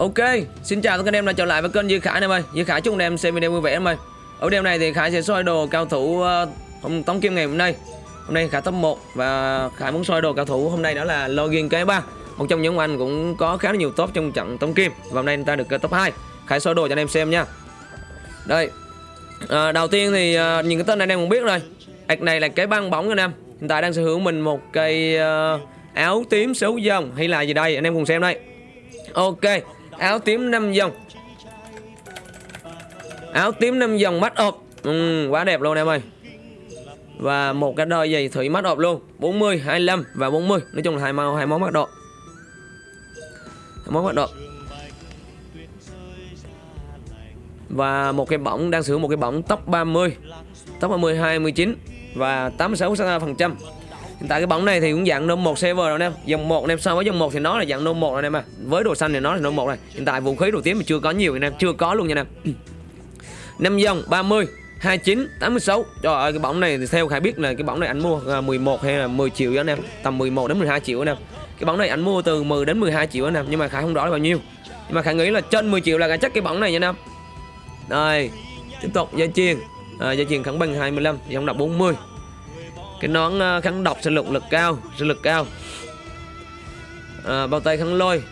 Ok, xin chào tất cả anh em đã trở lại với kênh Duy Khải em ơi. Duy Khải chúc anh em xem video vui vẻ em ơi. Ở đêm này thì Khải sẽ soi đồ cao thủ uh, Tống Kim ngày hôm nay. Hôm nay Khải top 1 và Khải muốn soi đồ cao thủ hôm nay đó là Login K3 Một trong những anh cũng có khá là nhiều top trong trận Tống Kim và hôm nay người ta được ờ, top 2. Khải soi đồ cho anh em xem nha. Đây. À, đầu tiên thì uh, nhìn cái tên này anh em cũng biết rồi. Ảc này là cái băng bóng anh em. Hiện tại đang sở hữu mình một cây uh, áo tím xấu dòng hay là gì đây anh em cùng xem đây. Ok áo tím 5 dòng. Áo tím 5 dòng mắt ộp ừ, quá đẹp luôn em ơi. Và một cái đôi giày thủy mắt ộp luôn. 40 25 và 40 nói chung là hai màu hai món mắt độ món mắt độ và một cái bỏng đang sử dụng một cái bỏng tóc 30 tóc 30 29 và 86 phần trăm. Hiện tại cái bóng này thì cũng dạng nôm 1 server rồi anh em. Dòng 1 anh em so với dòng 1 thì nó là dạng nôm 1 rồi anh em à Với đồ xanh thì nó là nôm 1 này Hiện tại vũ khí đồ tím thì chưa có nhiều anh em. Chưa có luôn nha anh em. 5 dòng 30 29 86 Trời ơi cái bóng này thì theo Khải biết là cái bóng này anh mua à, 11 hay là 10 triệu anh em. Tầm 11 đến 12 triệu anh em. Cái bóng này anh mua từ 10 đến 12 triệu anh em. Nhưng mà Khải không rõ là bao nhiêu. Nhưng mà Khải nghĩ là trên 10 triệu là chắc cái bóng này nha anh em. Đây Tiếp tục gia chiên. À, Gia chiên khẳng bằng 25 Dòng đọc 40 cái nón ờ, kháng độc sinh lực lực cao sinh lực cao. À, bao tay kháng lôi.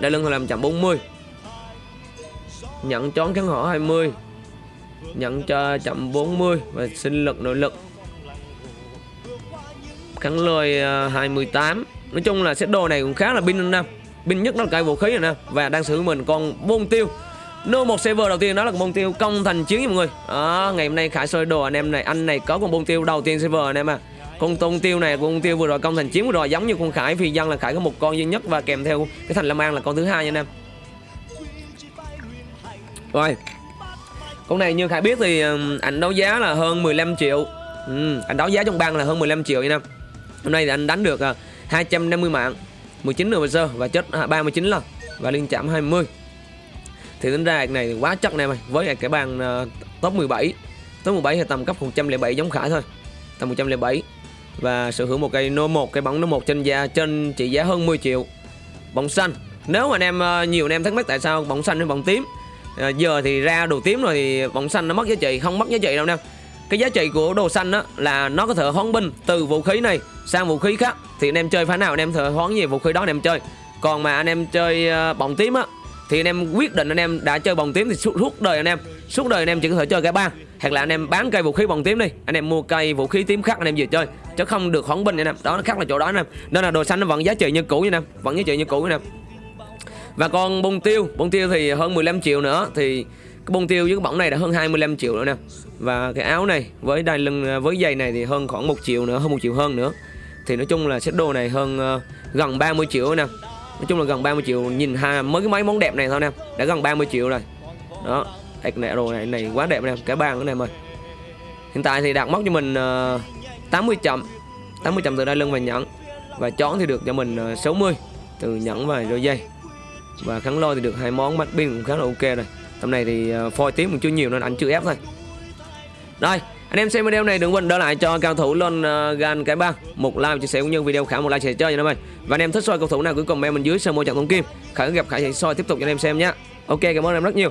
Đai lưng làm chậm 40 nhận chón kháng hỏa 20 nhận cho chậm 40 và sinh lực nội lực. Kháng lôi ờ, 28 nói chung là set đồ này cũng khá là pin năm pin nhất nó là cây vũ khí rồi nè và đang sử mình con bôn tiêu. Nô một server đầu tiên đó là con bông tiêu công thành chiến nha mọi người. Đó, Ngày hôm nay Khải soi đồ anh em này Anh này có con bông tiêu đầu tiên server anh em à Con tôn tiêu này con bông tiêu vừa rồi công thành chiến vừa rồi Giống như con Khải phi dân là Khải có một con duy nhất Và kèm theo cái thành Lam An là con thứ hai nha anh em. Rồi Con này như Khải biết thì ảnh đấu giá là hơn 15 triệu. Ừ, Anh đấu giá trong bang là hơn 15 triệu nha anh em. Hôm nay thì anh đánh được à, 250 mạng 19 nửa giờ và chết à, 39 lần Và liên chạm 20 thì tính ra này quá chắc nè mày với cái bàn uh, top 17 top 17 thì tầm cấp 107 giống khải thôi tầm 107 và sở hữu một cây nô một cây bóng nô một trên da trên trị giá hơn 10 triệu. Bóng xanh. Nếu mà anh em uh, nhiều anh em thắc mắc tại sao bóng xanh hay bóng tím uh, giờ thì ra đồ tím rồi thì bóng xanh nó mất giá trị không mất giá trị đâu nè cái giá trị của đồ xanh đó là nó có thể hoán binh từ vũ khí này sang vũ khí khác. Thì anh em chơi phái nào anh em thợ hoán gì vũ khí đó anh em chơi. Còn mà anh em chơi uh, bóng tím á thì anh em quyết định anh em đã chơi bồng tím thì suốt đời anh em. Suốt đời anh em chỉ có thể chơi cái ba. Hoặc là anh em bán cây vũ khí bồng tím đi. Anh em mua cây vũ khí tím khác anh em về chơi. Chứ không được khoản binh anh em. Đó nó khác là chỗ đó anh em. Nên là đồ xanh nó vẫn giá trị như cũ anh em. Vẫn giá trị như cũ anh em. Và còn bông tiêu. Bông tiêu thì hơn 15 triệu nữa. Thì cái bông tiêu với cái bỏng này đã hơn 25 triệu nữa nè. Và cái áo này với đai lưng à, với giày này thì hơn khoảng một triệu nữa hơn một triệu hơn nữa. Thì nói chung là set đồ này hơn uh, gần 30 triệu nè. Nói chung là gần 30 triệu Nhìn ha mới cái máy món đẹp này thôi em Đã gần 30 triệu rồi. Đó Ảc nẹ rồi này này quá đẹp em cái bàn này em ơi Hiện tại thì đạt móc cho mình ờ, uh, 80 chậm 80 chậm từ đai lưng và nhẫn Và chón thì được cho mình ờ, uh, 60 Từ nhẫn và đôi dây. Và kháng lôi thì được hai món mắt pin cũng khá là ok rồi. Tầm này thì uh, phôi tím cũng chưa nhiều nên anh chưa ép thôi. Rồi anh em xem video này đừng quên đỡ lại cho cao thủ lên uh, ờ, gan cái băng một like chia sẻ cũng như video khả một like chia sẻ chơi nha em ơi. Và anh em thích soi cầu thủ nào cứ comment bên dưới sơ mô trận thông kim. Khả gặp khả sẽ soi tiếp tục cho anh em xem nhé ok cảm ơn em rất nhiều.